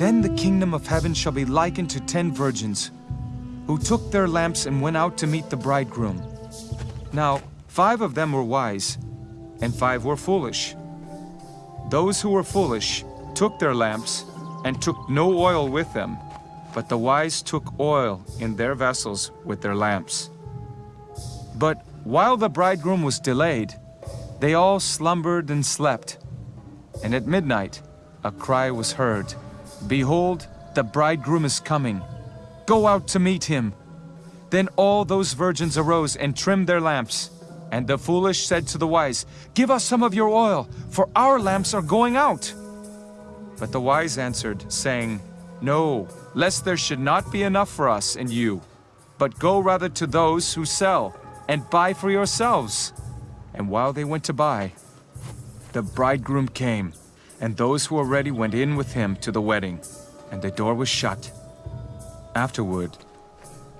Then the kingdom of heaven shall be likened to ten virgins, who took their lamps and went out to meet the bridegroom. Now, five of them were wise, and five were foolish. Those who were foolish took their lamps and took no oil with them, but the wise took oil in their vessels with their lamps. But while the bridegroom was delayed, they all slumbered and slept. And at midnight a cry was heard, Behold, the bridegroom is coming. Go out to meet him. Then all those virgins arose and trimmed their lamps. And the foolish said to the wise, Give us some of your oil, for our lamps are going out. But the wise answered, saying, No, lest there should not be enough for us and you. But go rather to those who sell, and buy for yourselves. And while they went to buy, the bridegroom came, and those who were ready went in with him to the wedding, and the door was shut. Afterward,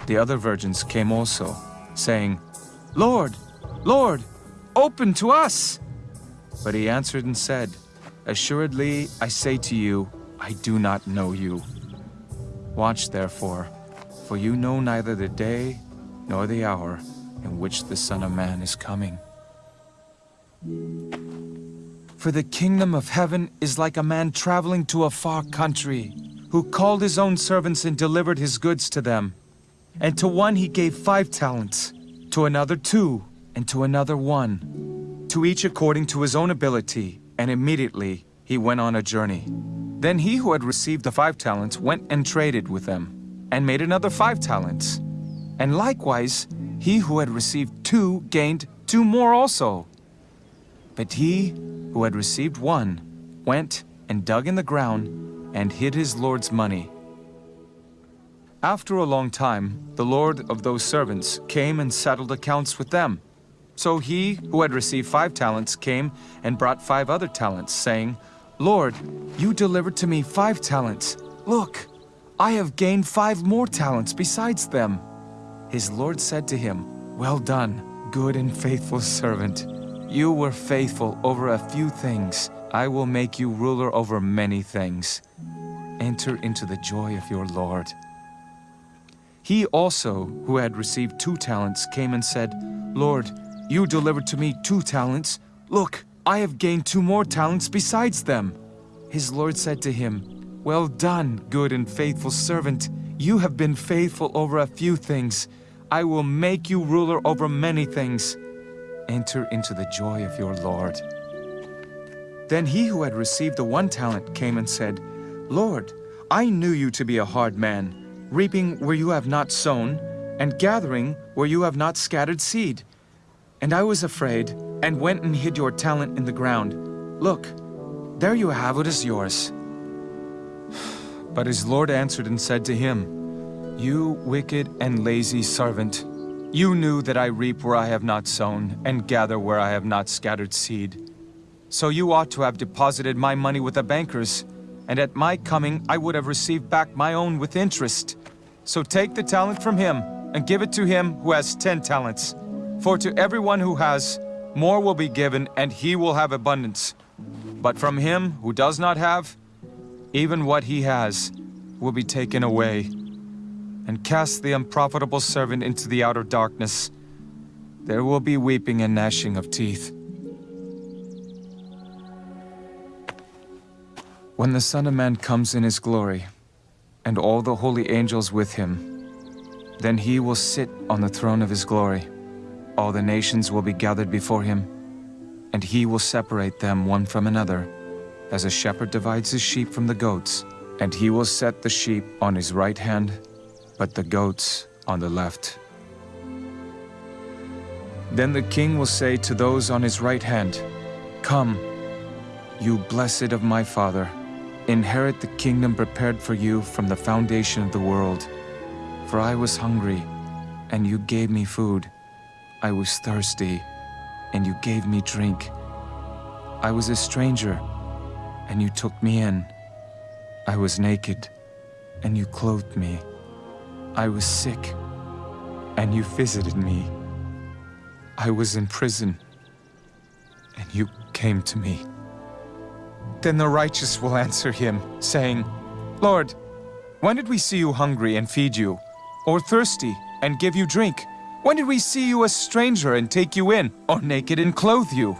the other virgins came also, saying, Lord, Lord, open to us! But he answered and said, Assuredly, I say to you, I do not know you. Watch therefore, for you know neither the day nor the hour in which the Son of Man is coming. For the kingdom of heaven is like a man traveling to a far country, who called his own servants and delivered his goods to them. And to one he gave five talents, to another two, and to another one, to each according to his own ability, and immediately he went on a journey. Then he who had received the five talents went and traded with them, and made another five talents. And likewise, he who had received two gained two more also. But he who had received one went and dug in the ground and hid his Lord's money. After a long time, the Lord of those servants came and settled accounts with them. So he who had received five talents came and brought five other talents, saying, Lord, you delivered to me five talents. Look, I have gained five more talents besides them. His Lord said to him, Well done, good and faithful servant. You were faithful over a few things. I will make you ruler over many things. Enter into the joy of your Lord. He also, who had received two talents, came and said, Lord, you delivered to me two talents. Look, I have gained two more talents besides them. His Lord said to him, Well done, good and faithful servant. You have been faithful over a few things. I will make you ruler over many things. Enter into the joy of your Lord. Then he who had received the one talent came and said, Lord, I knew you to be a hard man, reaping where you have not sown, and gathering where you have not scattered seed. And I was afraid, and went and hid your talent in the ground. Look, there you have what is yours. But his Lord answered and said to him, You wicked and lazy servant, you knew that I reap where I have not sown, and gather where I have not scattered seed. So you ought to have deposited my money with the bankers, and at my coming I would have received back my own with interest. So take the talent from him, and give it to him who has ten talents. For to everyone who has, more will be given, and he will have abundance. But from him who does not have, even what he has will be taken away. And cast the unprofitable servant into the outer darkness. There will be weeping and gnashing of teeth. When the Son of Man comes in his glory, and all the holy angels with him, then he will sit on the throne of his glory. All the nations will be gathered before him, and he will separate them one from another, as a shepherd divides his sheep from the goats. And he will set the sheep on his right hand, but the goats on the left. Then the king will say to those on his right hand, Come, you blessed of my father, Inherit the kingdom prepared for you from the foundation of the world. For I was hungry, and you gave me food. I was thirsty, and you gave me drink. I was a stranger, and you took me in. I was naked, and you clothed me. I was sick, and you visited me. I was in prison, and you came to me. Then the righteous will answer him, saying, Lord, when did we see you hungry and feed you, or thirsty and give you drink? When did we see you a stranger and take you in, or naked and clothe you?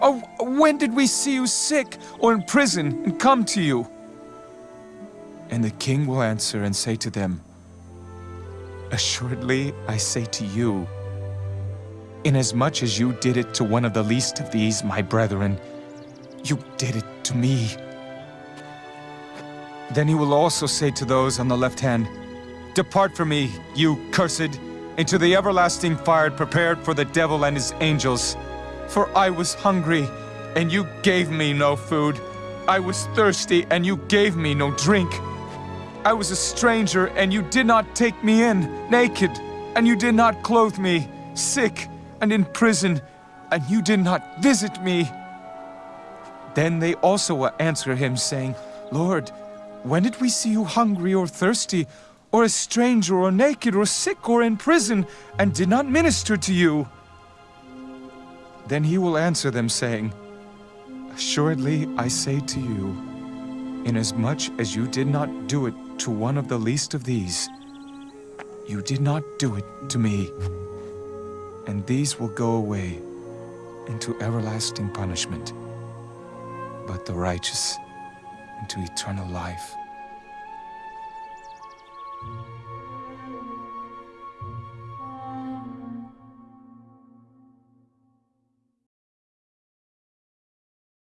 Or when did we see you sick or in prison and come to you? And the king will answer and say to them, Assuredly, I say to you, inasmuch as you did it to one of the least of these, my brethren, you did it to me. Then he will also say to those on the left hand, Depart from me, you cursed, into the everlasting fire prepared for the devil and his angels. For I was hungry, and you gave me no food. I was thirsty, and you gave me no drink. I was a stranger, and you did not take me in, naked, and you did not clothe me, sick, and in prison, and you did not visit me. Then they also will answer him, saying, Lord, when did we see you hungry or thirsty, or a stranger, or naked, or sick, or in prison, and did not minister to you? Then he will answer them, saying, Assuredly I say to you, inasmuch as you did not do it to one of the least of these, you did not do it to me. And these will go away into everlasting punishment, but the righteous into eternal life.